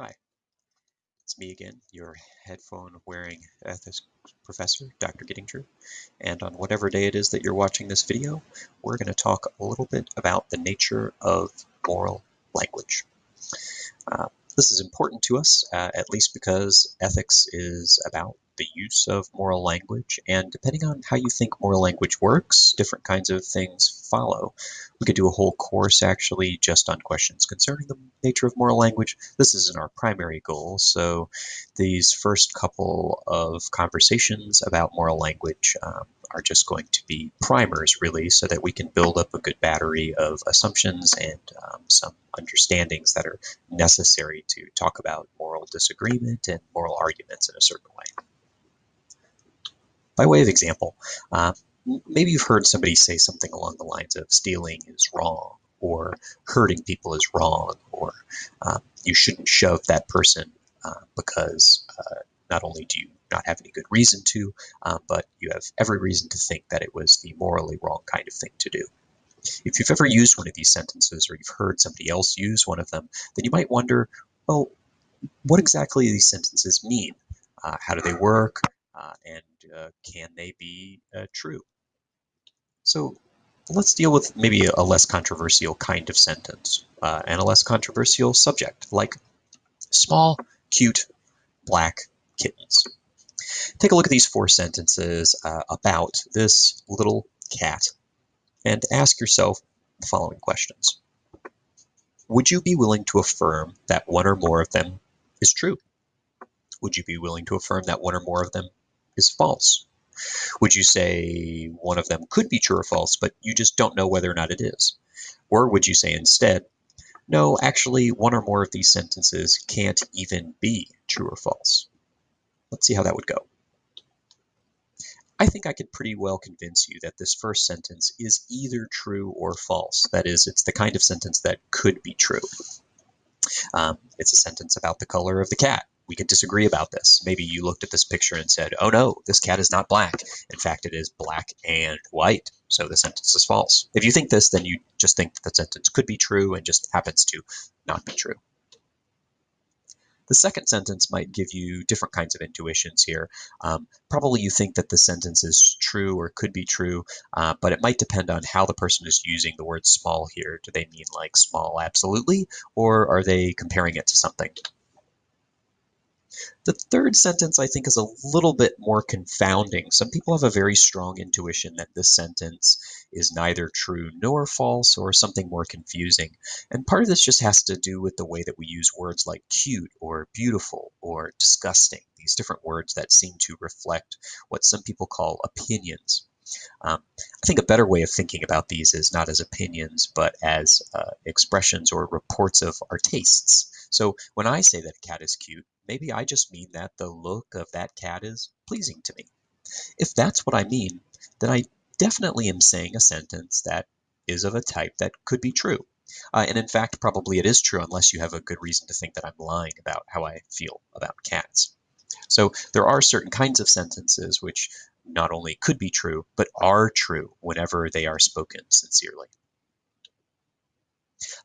Hi, it's me again, your headphone wearing ethics professor, Dr. Gittinger, And on whatever day it is that you're watching this video, we're going to talk a little bit about the nature of moral language. Uh, this is important to us, uh, at least because ethics is about the use of moral language, and depending on how you think moral language works, different kinds of things follow. We could do a whole course actually just on questions concerning the nature of moral language. This isn't our primary goal, so these first couple of conversations about moral language um, are just going to be primers, really, so that we can build up a good battery of assumptions and um, some understandings that are necessary to talk about moral disagreement and moral arguments in a certain way. By way of example, uh, maybe you've heard somebody say something along the lines of stealing is wrong, or hurting people is wrong, or uh, you shouldn't shove that person uh, because uh, not only do you not have any good reason to, uh, but you have every reason to think that it was the morally wrong kind of thing to do. If you've ever used one of these sentences or you've heard somebody else use one of them, then you might wonder, well, what exactly do these sentences mean? Uh, how do they work? Uh, and uh, can they be uh, true? So let's deal with maybe a less controversial kind of sentence uh, and a less controversial subject, like small, cute, black kittens. Take a look at these four sentences uh, about this little cat and ask yourself the following questions. Would you be willing to affirm that one or more of them is true? Would you be willing to affirm that one or more of them is false? Would you say one of them could be true or false, but you just don't know whether or not it is? Or would you say instead, no, actually, one or more of these sentences can't even be true or false? Let's see how that would go. I think I could pretty well convince you that this first sentence is either true or false. That is, it's the kind of sentence that could be true. Um, it's a sentence about the color of the cat we could disagree about this. Maybe you looked at this picture and said, oh no, this cat is not black. In fact, it is black and white. So the sentence is false. If you think this, then you just think that the sentence could be true and just happens to not be true. The second sentence might give you different kinds of intuitions here. Um, probably you think that the sentence is true or could be true, uh, but it might depend on how the person is using the word small here. Do they mean like small absolutely, or are they comparing it to something? The third sentence I think is a little bit more confounding. Some people have a very strong intuition that this sentence is neither true nor false or something more confusing. And part of this just has to do with the way that we use words like cute or beautiful or disgusting, these different words that seem to reflect what some people call opinions. Um, I think a better way of thinking about these is not as opinions, but as uh, expressions or reports of our tastes. So when I say that a cat is cute, maybe I just mean that the look of that cat is pleasing to me. If that's what I mean, then I definitely am saying a sentence that is of a type that could be true. Uh, and in fact, probably it is true unless you have a good reason to think that I'm lying about how I feel about cats. So there are certain kinds of sentences which not only could be true, but are true whenever they are spoken sincerely.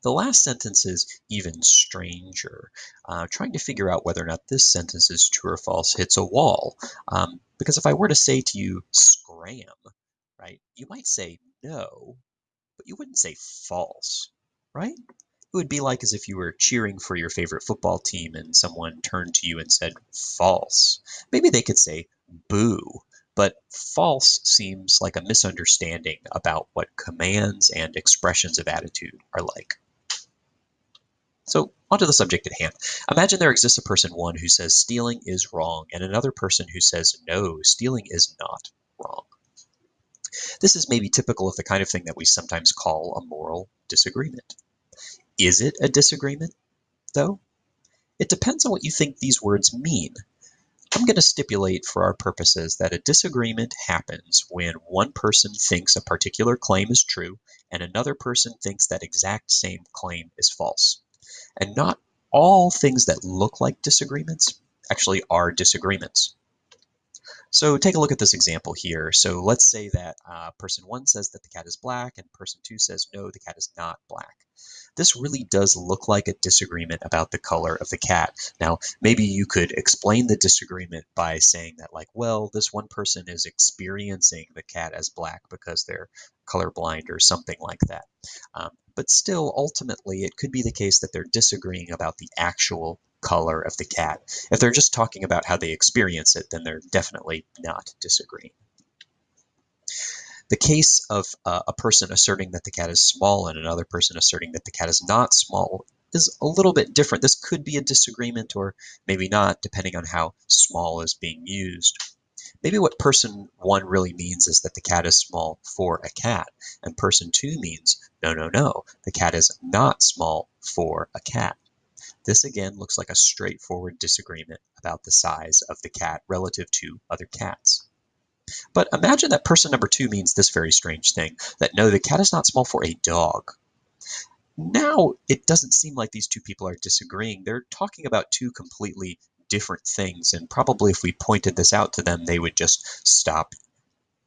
The last sentence is even stranger. Uh, trying to figure out whether or not this sentence is true or false hits a wall. Um, because if I were to say to you, scram, right, you might say no, but you wouldn't say false, right? It would be like as if you were cheering for your favorite football team and someone turned to you and said false. Maybe they could say boo, but false seems like a misunderstanding about what commands and expressions of attitude are like. So onto the subject at hand. Imagine there exists a person one who says stealing is wrong and another person who says no, stealing is not wrong. This is maybe typical of the kind of thing that we sometimes call a moral disagreement. Is it a disagreement, though? It depends on what you think these words mean. I'm going to stipulate for our purposes that a disagreement happens when one person thinks a particular claim is true and another person thinks that exact same claim is false. And not all things that look like disagreements actually are disagreements. So take a look at this example here. So let's say that uh, person one says that the cat is black and person two says no, the cat is not black. This really does look like a disagreement about the color of the cat. Now, maybe you could explain the disagreement by saying that like, well, this one person is experiencing the cat as black because they're colorblind or something like that. Um, but still, ultimately, it could be the case that they're disagreeing about the actual color of the cat. If they're just talking about how they experience it, then they're definitely not disagreeing. The case of uh, a person asserting that the cat is small and another person asserting that the cat is not small is a little bit different. This could be a disagreement or maybe not, depending on how small is being used. Maybe what person one really means is that the cat is small for a cat, and person two means, no, no, no, the cat is not small for a cat. This again looks like a straightforward disagreement about the size of the cat relative to other cats. But imagine that person number two means this very strange thing, that no, the cat is not small for a dog. Now it doesn't seem like these two people are disagreeing. They're talking about two completely different things, and probably if we pointed this out to them, they would just stop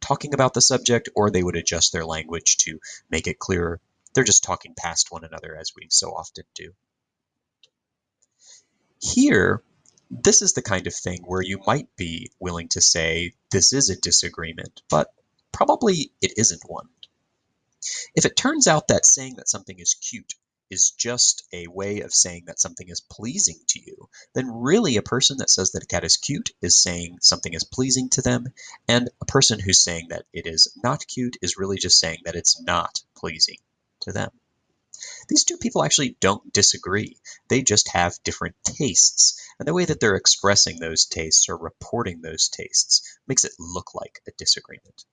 talking about the subject or they would adjust their language to make it clearer. They're just talking past one another as we so often do. Here, this is the kind of thing where you might be willing to say this is a disagreement, but probably it isn't one. If it turns out that saying that something is cute is just a way of saying that something is pleasing to you, then really a person that says that a cat is cute is saying something is pleasing to them, and a person who's saying that it is not cute is really just saying that it's not pleasing to them. These two people actually don't disagree. They just have different tastes. And the way that they're expressing those tastes or reporting those tastes makes it look like a disagreement.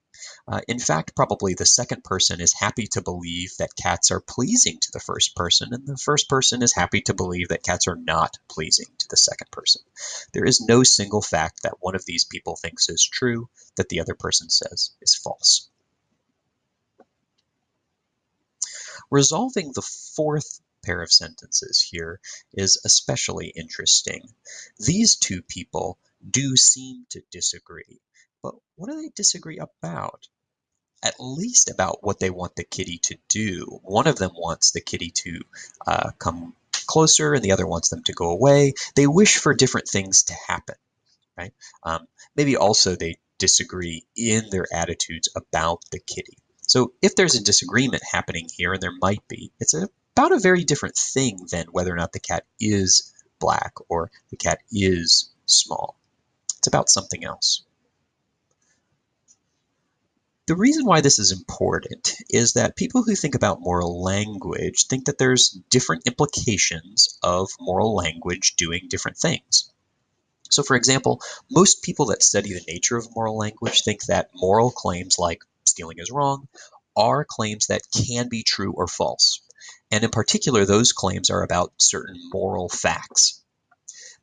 Uh, in fact, probably the second person is happy to believe that cats are pleasing to the first person, and the first person is happy to believe that cats are not pleasing to the second person. There is no single fact that one of these people thinks is true that the other person says is false. Resolving the fourth pair of sentences here is especially interesting. These two people do seem to disagree, but what do they disagree about? At least about what they want the kitty to do. One of them wants the kitty to uh, come closer and the other wants them to go away. They wish for different things to happen, right? Um, maybe also they disagree in their attitudes about the kitty. So if there's a disagreement happening here, and there might be, it's a, about a very different thing than whether or not the cat is black or the cat is small. It's about something else. The reason why this is important is that people who think about moral language think that there's different implications of moral language doing different things. So for example, most people that study the nature of moral language think that moral claims like stealing is wrong are claims that can be true or false. And in particular, those claims are about certain moral facts.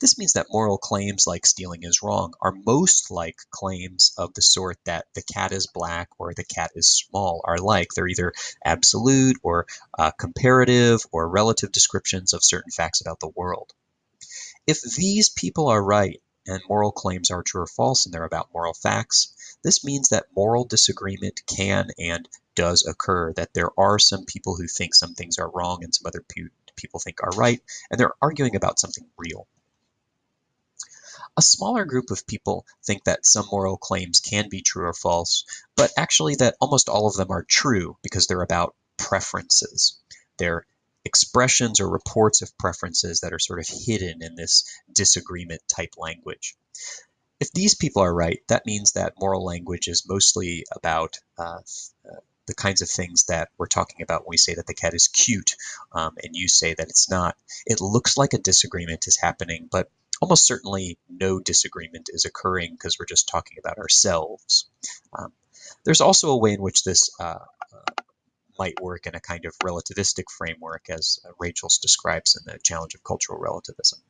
This means that moral claims like stealing is wrong are most like claims of the sort that the cat is black or the cat is small are like. They're either absolute or uh, comparative or relative descriptions of certain facts about the world. If these people are right and moral claims are true or false and they're about moral facts, this means that moral disagreement can and does occur, that there are some people who think some things are wrong and some other pe people think are right, and they're arguing about something real. A smaller group of people think that some moral claims can be true or false, but actually that almost all of them are true because they're about preferences. They're expressions or reports of preferences that are sort of hidden in this disagreement type language. If these people are right, that means that moral language is mostly about uh, uh, the kinds of things that we're talking about when we say that the cat is cute um, and you say that it's not. It looks like a disagreement is happening, but almost certainly no disagreement is occurring because we're just talking about ourselves. Um, there's also a way in which this uh, uh, might work in a kind of relativistic framework, as uh, Rachels describes in the Challenge of Cultural Relativism.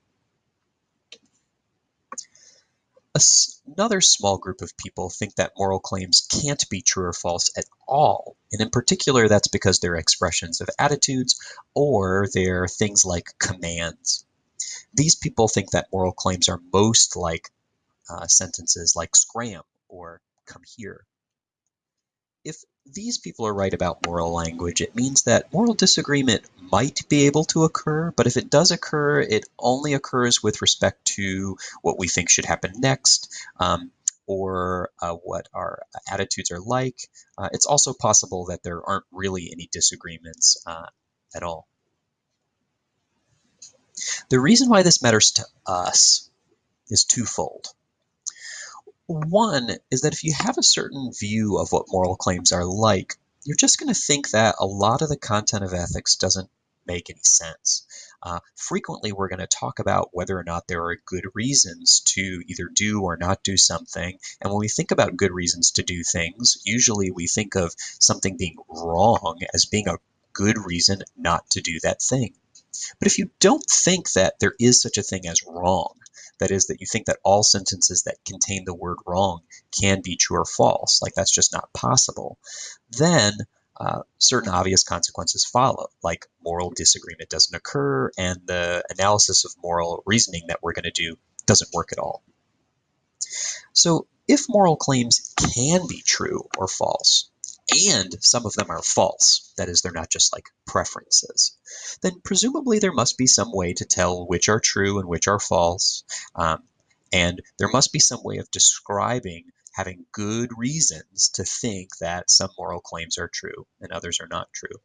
Another small group of people think that moral claims can't be true or false at all. And in particular, that's because they're expressions of attitudes or they're things like commands. These people think that moral claims are most like uh, sentences like scram or come here. If these people are right about moral language, it means that moral disagreement might be able to occur, but if it does occur, it only occurs with respect to what we think should happen next, um, or uh, what our attitudes are like. Uh, it's also possible that there aren't really any disagreements uh, at all. The reason why this matters to us is twofold. One is that if you have a certain view of what moral claims are like, you're just going to think that a lot of the content of ethics doesn't make any sense. Uh, frequently, we're going to talk about whether or not there are good reasons to either do or not do something. And when we think about good reasons to do things, usually we think of something being wrong as being a good reason not to do that thing. But if you don't think that there is such a thing as wrong, that is, that you think that all sentences that contain the word wrong can be true or false, like that's just not possible, then uh, certain obvious consequences follow, like moral disagreement doesn't occur, and the analysis of moral reasoning that we're going to do doesn't work at all. So if moral claims can be true or false, and some of them are false, that is, they're not just like preferences, then presumably there must be some way to tell which are true and which are false. Um, and there must be some way of describing having good reasons to think that some moral claims are true and others are not true.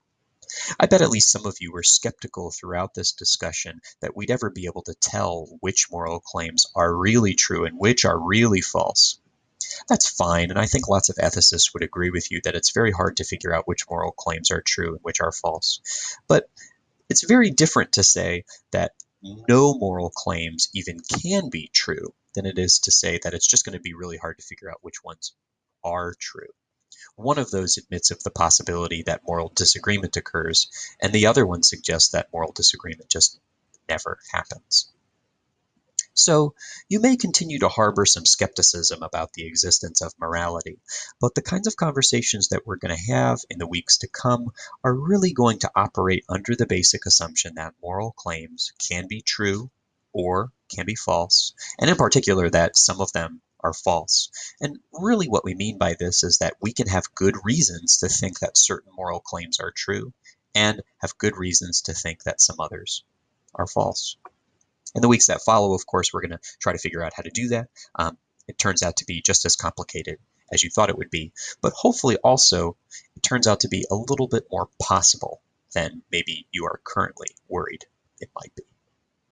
I bet at least some of you were skeptical throughout this discussion that we'd ever be able to tell which moral claims are really true and which are really false. That's fine, and I think lots of ethicists would agree with you that it's very hard to figure out which moral claims are true and which are false. But it's very different to say that no moral claims even can be true than it is to say that it's just going to be really hard to figure out which ones are true. One of those admits of the possibility that moral disagreement occurs, and the other one suggests that moral disagreement just never happens. So you may continue to harbor some skepticism about the existence of morality, but the kinds of conversations that we're going to have in the weeks to come are really going to operate under the basic assumption that moral claims can be true or can be false, and in particular that some of them are false. And really what we mean by this is that we can have good reasons to think that certain moral claims are true and have good reasons to think that some others are false. In the weeks that follow, of course, we're going to try to figure out how to do that. Um, it turns out to be just as complicated as you thought it would be, but hopefully also it turns out to be a little bit more possible than maybe you are currently worried it might be.